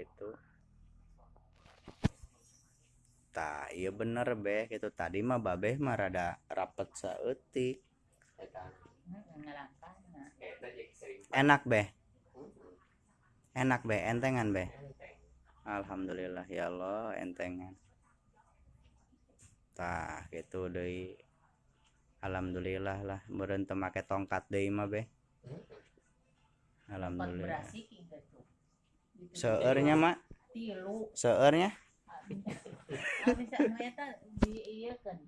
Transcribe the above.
gitu. Tak iya bener beh gitu. Tadi mah babeh mah rada rapet saeutik enak beh enak beh entengan beh Alhamdulillah ya Allah entengan. Tah gitu deh Alhamdulillah lah teu make tongkat deui mah beh Alhamdulillah seurnya mak. Tilu. Seurnya bisa di iya kan